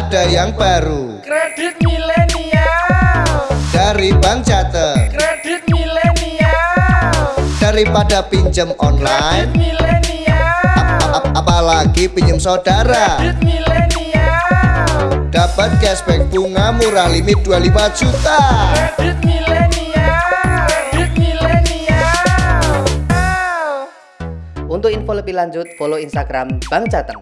ada yang baru. Kredit milenial. Dari Bank Jateng Kredit milenial. Daripada pinjem Kredit online milenial. Ap- Apalagi pinjem saudara. Kredit milenial. Dapat cashback bunga murah limit 25 juta. Kredit milenial. Kredit milenial. Untuk info lebih lanjut, follow Instagram Bang Jateng.